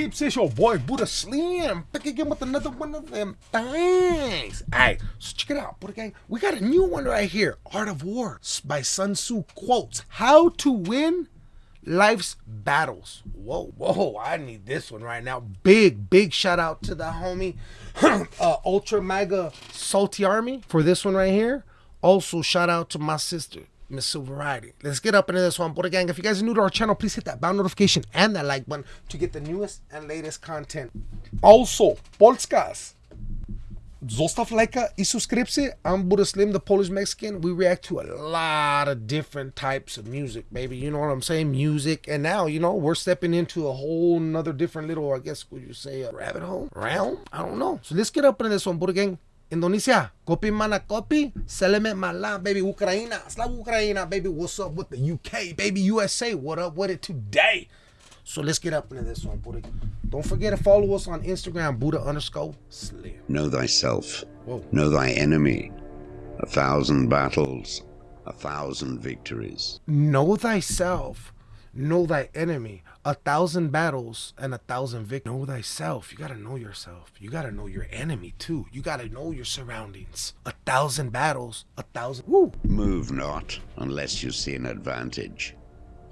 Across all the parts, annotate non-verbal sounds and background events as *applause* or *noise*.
peeps? It's your boy Buddha Slim back again with another one of them things. Alright, so check it out, Buddha Gang. We got a new one right here Art of War by Sun Tzu quotes How to Win Life's Battles. Whoa, whoa, I need this one right now. Big, big shout out to the homie *clears throat* uh, Ultra Mega Salty Army for this one right here. Also, shout out to my sister. Miss Silverati. Let's get up into this one, Buddha Gang. If you guys are new to our channel, please hit that bell notification and that like button to get the newest and latest content. Also, Polskas. Zostav lajka i subscription. I'm Buddha Slim, the Polish Mexican. We react to a lot of different types of music, baby. You know what I'm saying? Music. And now, you know, we're stepping into a whole nother different little, I guess, would you say, a rabbit hole? Realm? I don't know. So let's get up into this one, Buddha Gang. Indonesia, kopi mana kopi, seleme mala, baby Ukraina, Slav Ukraina, baby, what's up with the UK, baby USA, what up with it today? So let's get up into this one, Buddha. Don't forget to follow us on Instagram, Buddha underscore slim. Know thyself. Whoa. Know thy enemy. A thousand battles, a thousand victories. Know thyself, know thy enemy. A thousand battles and a thousand victories. Know thyself. You gotta know yourself. You gotta know your enemy too. You gotta know your surroundings. A thousand battles, a thousand. Woo! Move not unless you see an advantage.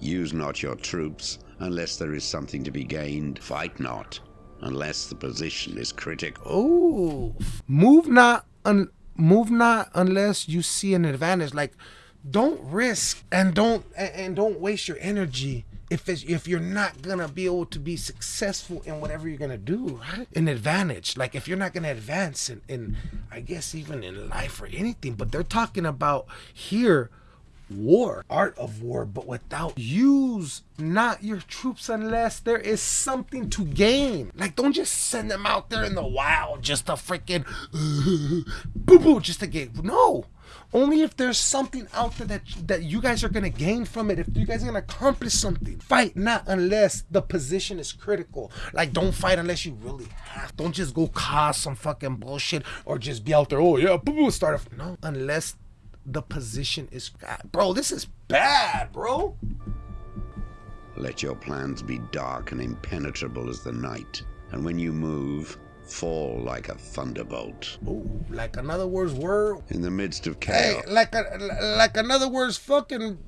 Use not your troops unless there is something to be gained. Fight not unless the position is critical. Oh, move not un- move not unless you see an advantage. Like, don't risk and don't and, and don't waste your energy if it's if you're not gonna be able to be successful in whatever you're gonna do, right? An advantage. Like if you're not gonna advance in, in I guess even in life or anything, but they're talking about here war, art of war, but without use not your troops unless there is something to gain. Like, don't just send them out there in the wild just to freaking *laughs* boo boo just to get no. Only if there's something out there that that you guys are gonna gain from it. If you guys are gonna accomplish something, fight not unless the position is critical. Like, don't fight unless you really have. Don't just go cause some fucking bullshit or just be out there. Oh yeah, boo boo, start. off. no, unless the position is. Bro, this is bad, bro. Let your plans be dark and impenetrable as the night, and when you move, fall like a thunderbolt. Ooh, like another words word. In the midst of chaos. Hey, like a like another words fucking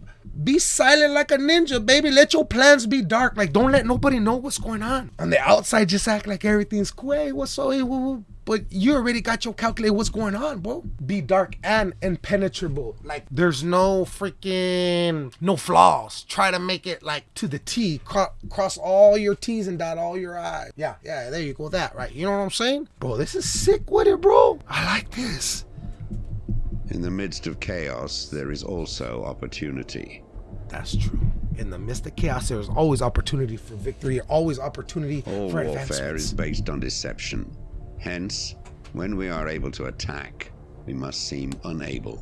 be silent like a ninja, baby. Let your plans be dark. Like don't let nobody know what's going on. On the outside, just act like everything's cool. Hey, what's so? Hey, woo, woo. But you already got your calculate what's going on, bro. Be dark and impenetrable. Like there's no freaking no flaws. Try to make it like to the T. Cro- cross all your T's and dot all your I's. Yeah, yeah. There you go. That right. You know what I'm saying, bro? This is sick with it, bro. I like this. in the midst of chaos, there is also opportunity. That's true. In the midst of chaos, there's always opportunity for victory, always opportunity All for warfare advancements. is based on deception. Hence, when we are able to attack, we must seem unable.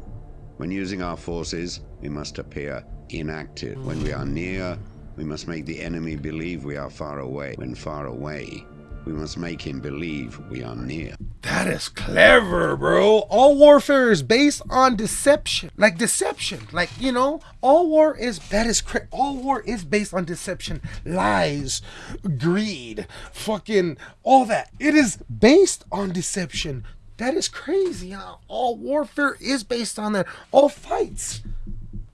When using our forces, we must appear inactive. When we are near, we must make the enemy believe we are far away. When far away, we must make him believe we are near. That is clever, bro. All warfare is based on deception. Like deception. Like, you know, all war is that is cra- all war is based on deception, lies, greed, fucking all that. It is based on deception. That is crazy. Huh? All warfare is based on that. All fights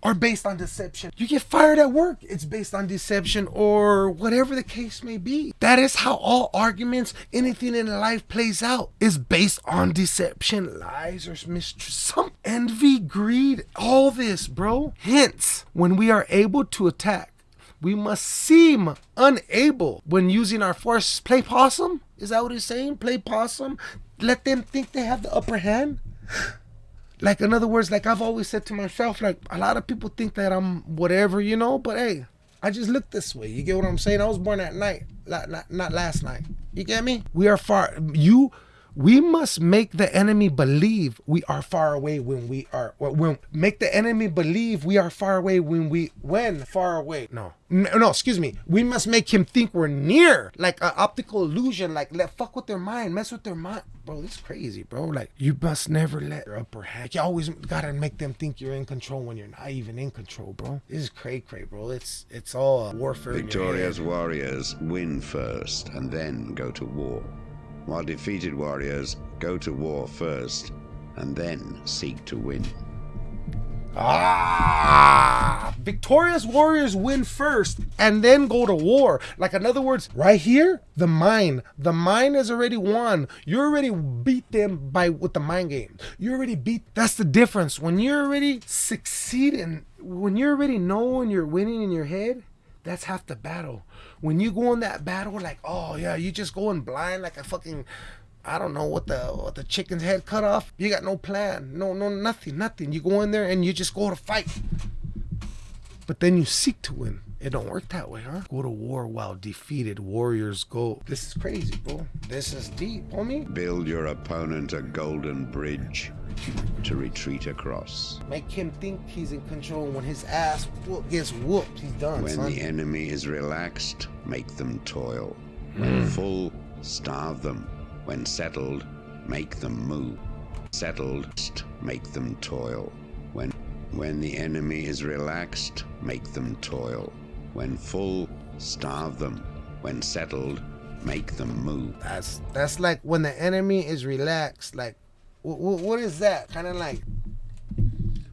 are based on deception. You get fired at work, it's based on deception or whatever the case may be. That is how all arguments, anything in life plays out, is based on deception, lies, or mistrust, some envy, greed, all this, bro. Hence, when we are able to attack, we must seem unable when using our force. Play possum? Is that what he's saying? Play possum? Let them think they have the upper hand? Like in other words like i've always said to myself like a lot of people think that i'm whatever you know but hey i just look this way. You get what i'm saying? I was born at night not, not, not last night. You get me? We are far you we must make the enemy believe we are far away when we are when make the enemy believe we are far away when we when far away. No. No, excuse me. We must make him think we're near like an optical illusion like let fuck with their mind mess with their mind. Bro this is crazy bro. Like you must never let your upper hand you always gotta make them think you're in control when you're not even in control bro. This is cray cray bro. It's it's all warfare Victoria's warriors win first and then go to war, while defeated warriors go to war first and then seek to win. Ah, victorious warriors win first and then go to war. Like in other words, right here, the mind, the mind has already won. You already beat them by with the mind game. You already beat. That's the difference. When you're already succeeding, when you're already knowing you're winning in your head, that's half the battle. When you go in that battle, like, oh yeah, you just going blind like a fucking I don't know what the what the chicken's head cut off. You got no plan, no no nothing, nothing. You go in there and you just go to fight. But then you seek to win. It don't work that way, huh? Go to war while defeated warriors go. This is crazy, bro. This is deep, homie. Build your opponent a golden bridge to retreat across. Make him think he's in control. When his ass whoop, gets whooped, he's done, When son. the enemy is relaxed, make them toil. When hmm. full, starve them. When settled, make them move. Settled, make them toil. When when the enemy is relaxed, make them toil. When full, starve them. When settled, make them move. That's that's like when the enemy is relaxed. Like, wh- wh- what is that? Kind of like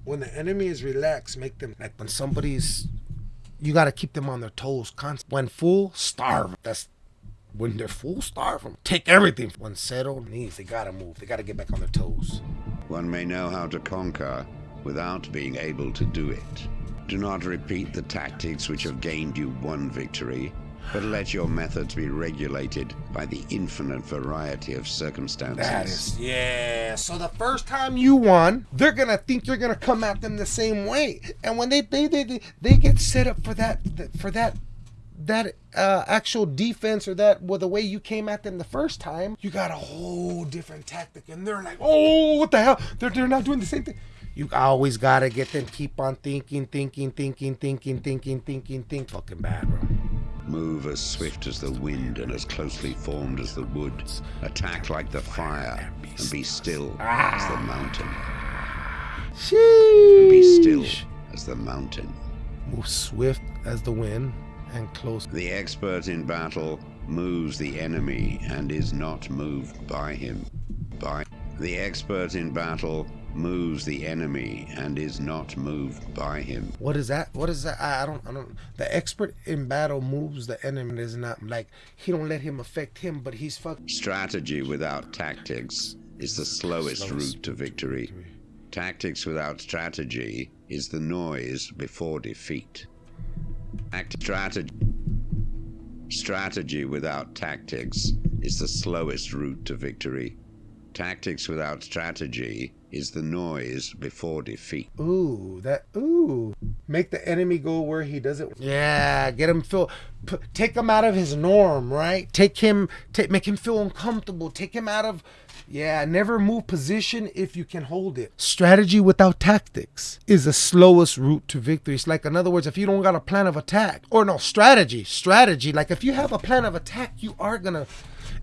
when the enemy is relaxed. Make them like when somebody's. You got to keep them on their toes. Constant. When full, starve. That's when they're full, starve them. Take everything. When settled, knees. They gotta move. They gotta get back on their toes. One may know how to conquer without being able to do it. Do not repeat the tactics which have gained you one victory, but let your methods be regulated by the infinite variety of circumstances. That is yeah. So the first time you won, they're gonna think you're gonna come at them the same way, and when they they they they, get set up for that for that that uh, actual defense or that well the way you came at them the first time, you got a whole different tactic, and they're like, oh, what the hell? They're they're not doing the same thing. You always gotta get them keep on thinking, thinking, thinking, thinking, thinking, thinking, think. Fucking bad, bro. Move as swift as the wind and as closely formed as the wood. Attack like the fire and be still as the mountain. Sheesh. Be still as the mountain. Move swift as the wind and close. The expert in battle moves the enemy and is not moved by him. By the expert in battle moves the enemy and is not moved by him. What is that? What is that? I, I don't. I don't. The expert in battle moves the enemy. Is not like he don't let him affect him, but he's fuck. Strategy without tactics is the slowest route to victory. Tactics without strategy is the noise before defeat. Act strategy. Strategy without tactics is the slowest route to victory. Tactics without strategy is the noise before defeat. Ooh, that. Ooh, make the enemy go where he doesn't. Yeah, get him feel. P- take him out of his norm, right? Take him. Take make him feel uncomfortable. Take him out of. Yeah, never move position if you can hold it. Strategy without tactics is the slowest route to victory. It's like, in other words, if you don't got a plan of attack, or no, strategy, strategy. Like, if you have a plan of attack, you are gonna.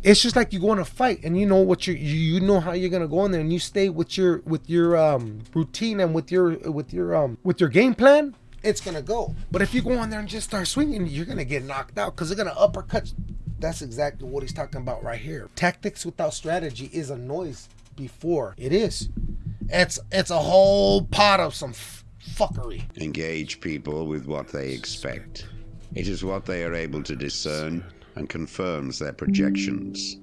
It's just like you go in a fight and you know what you you know how you're gonna go in there and you stay with your with your um routine and with your with your um with your game plan. It's gonna go. But if you go in there and just start swinging, you're gonna get knocked out because they're gonna uppercut. That's exactly what he's talking about right here. Tactics without strategy is a noise before it is. It's it's a whole pot of some fuckery. Engage people with what they expect. It is what they are able to discern and confirms their projections.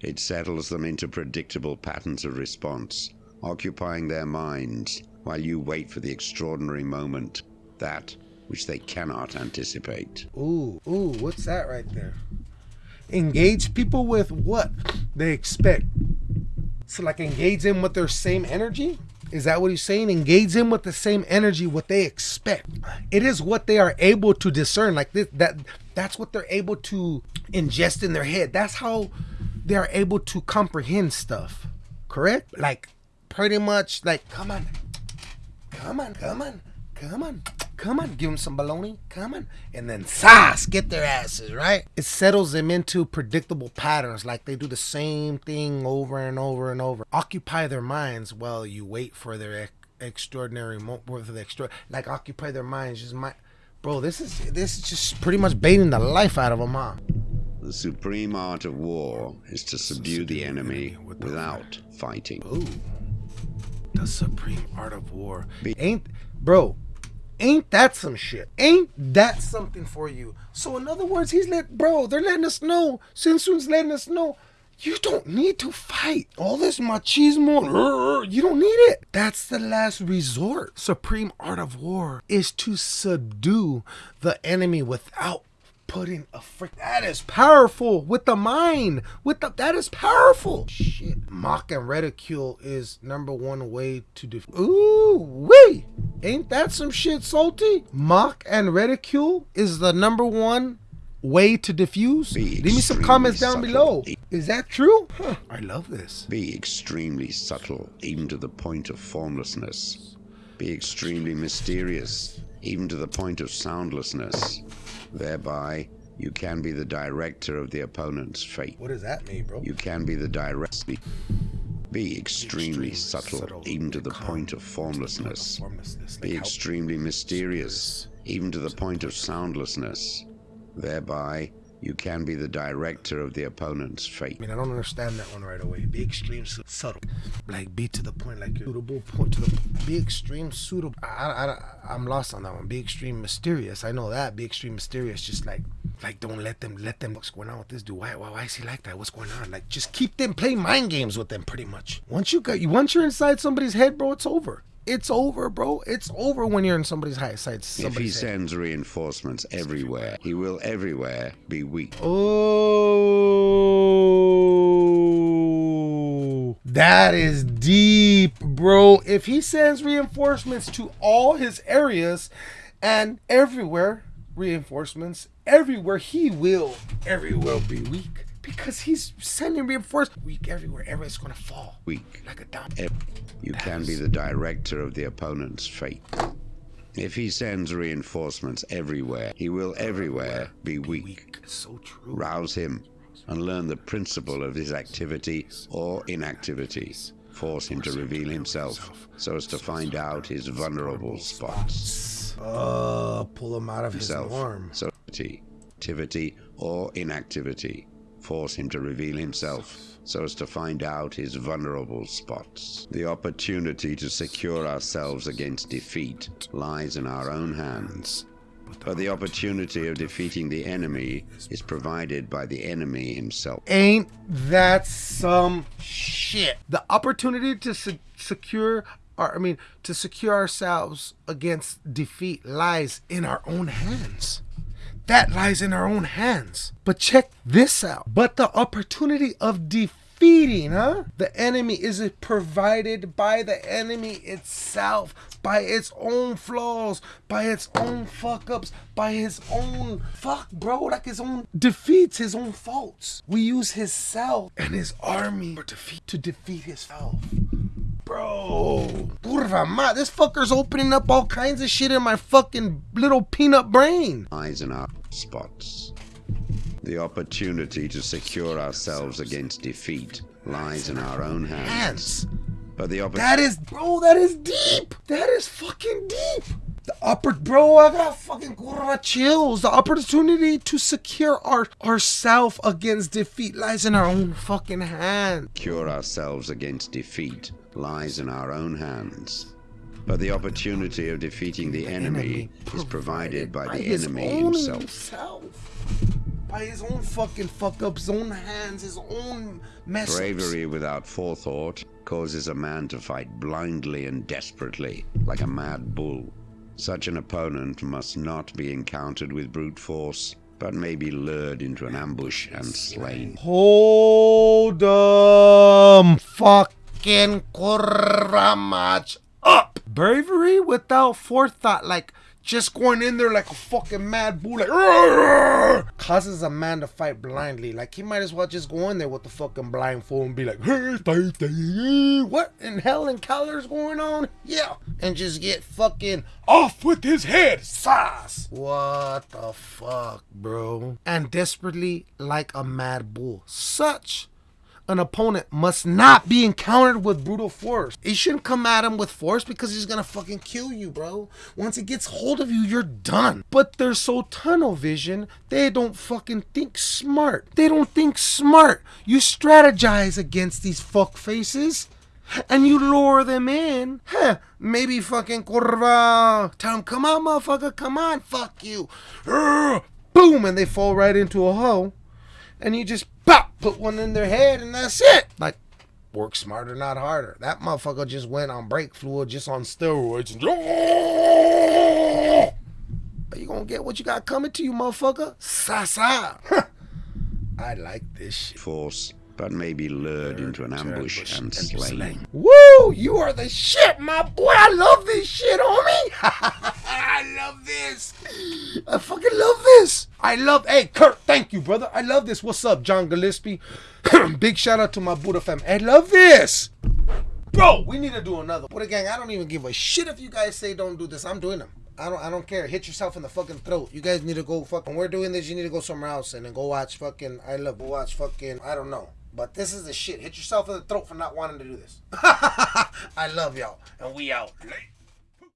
It settles them into predictable patterns of response, occupying their minds while you wait for the extraordinary moment, that which they cannot anticipate. Ooh, ooh, what's that right there? Engage people with what they expect. So, like, engage them with their same energy? Is that what he's saying? Engage them with the same energy, what they expect. It is what they are able to discern. Like this, that that's what they're able to ingest in their head. That's how they are able to comprehend stuff. Correct? Like pretty much like come on. Come on, come on, come on. Come on, give them some baloney. Come on. And then sas, get their asses, right? It settles them into predictable patterns, like they do the same thing over and over and over. Occupy their minds while you wait for their ex- extraordinary moment, for the extra, like occupy their minds. Just my, bro, this is this is just pretty much baiting the life out of them, huh? The supreme art of war is to subdue the enemy without fighting. Ooh. The supreme art of war. Ain't bro, ain't that some shit? Ain't that something for you? So in other words, he's let bro, they're letting us know. Sinsun's letting us know. You don't need to fight. All this machismo, you don't need it. That's the last resort. Supreme art of war is to subdue the enemy without putting a frick. That is powerful with the mind. With the that is powerful. Shit. Mock and ridicule is number one way to def. Ooh wee. Ain't that some shit, salty? Mock and ridicule is the number one way to diffuse. Be Leave me some comments down subtle. below. Is that true? Huh. I love this. Be extremely subtle, even to the point of formlessness. Be extremely mysterious, even to the point of soundlessness. Thereby, you can be the director of the opponent's fate. What does that mean, bro? You can be the director. Be extremely subtle, even to the point of formlessness. Formlessness. Be extremely mysterious, even to the point of soundlessness. Thereby, you can be the director of the opponent's fate. I mean, I don't understand that one right away. Be extreme, su- subtle, like be to the point, like suitable point to the. Be extreme, suitable. I, I, I'm lost on that one. Be extreme, mysterious. I know that. Be extreme, mysterious. Just like, like don't let them, let them. What's going on with this dude? Why, why, why is he like that? What's going on? Like, just keep them playing mind games with them, pretty much. Once you got, you once you're inside somebody's head, bro, it's over. It's over, bro. It's over when you're in somebody's high side. If he head. sends reinforcements everywhere, he will everywhere be weak. Oh, that is deep, bro. If he sends reinforcements to all his areas and everywhere, reinforcements everywhere, he will everywhere be weak because he's sending reinforcements weak everywhere. Everybody's gonna fall Weak. like a dump. Ev- You can be the director of the opponent's fate. If he sends reinforcements everywhere, he will everywhere be weak. Weak. So true. Rouse him and learn the principle of his activity or inactivity. Force him to reveal himself so as to find out his vulnerable spots. Uh, pull him out of his norm. so activity or inactivity. Force him to reveal himself so as to find out his vulnerable spots. The opportunity to secure ourselves against defeat lies in our own hands. But the opportunity of defeating the enemy is provided by the enemy himself. Ain't that some shit? The opportunity to se- secure our, I mean, to secure ourselves against defeat lies in our own hands. That lies in our own hands. But check this out. But the opportunity of defeating, huh? The enemy is provided by the enemy itself, by its own flaws, by its own fuck ups, by his own fuck, bro, like his own defeats, his own faults. We use his self and his army defeat, to defeat his self. Bro, ma, this fucker's opening up all kinds of shit in my fucking little peanut brain. lies in our spots. The opportunity to secure ourselves against defeat lies in our own hands. Hands. But the That is, bro, that is deep. That is fucking deep. The upper, bro, I got fucking curva chills. The opportunity to secure our ourself against defeat lies in our own fucking hand. secure ourselves against defeat lies in our own hands. But the opportunity of defeating the enemy is provided by the enemy himself. By his own fucking fuck up, his own hands, his own mess. Bravery without forethought causes a man to fight blindly and desperately, like a mad bull. Such an opponent must not be encountered with brute force, but may be lured into an ambush and slain. Hold um fucking much up. Bravery without forethought, like just going in there like a fucking mad bull, like causes a man to fight blindly. Like he might as well just go in there with the fucking blindfold and be like, what in hell and colors going on? Yeah, and just get fucking off with his head, sauce. What the fuck, bro? And desperately like a mad bull, such an opponent must not be encountered with brutal force. He shouldn't come at him with force because he's gonna fucking kill you, bro. Once he gets hold of you, you're done. But they're so tunnel vision, they don't fucking think smart. They don't think smart. You strategize against these fuck faces. And you lure them in. Huh, maybe fucking Corva. Tell them, come on, motherfucker, come on, fuck you. Urgh. Boom, and they fall right into a hole and you just pop, put one in their head, and that's it. Like, work smarter, not harder. That motherfucker just went on brake fluid, just on steroids. And, *laughs* Are you gonna get what you got coming to you, motherfucker? Sa *laughs* I like this shit. Force, but may be lured into an ambush and slain. Woo! You are the shit, my boy. I love this shit, homie. I love this. I fucking love this. I love. Hey, Kurt, thank you, brother. I love this. What's up, John Gillespie? *clears throat* Big shout out to my Buddha fam. I love this. Bro, we need to do another. Buddha gang, I don't even give a shit if you guys say don't do this. I'm doing them. I don't I don't care. Hit yourself in the fucking throat. You guys need to go fucking we're doing this, you need to go somewhere else and then go watch fucking I love go watch fucking I don't know. But this is the shit. Hit yourself in the throat for not wanting to do this. *laughs* I love y'all. And we out.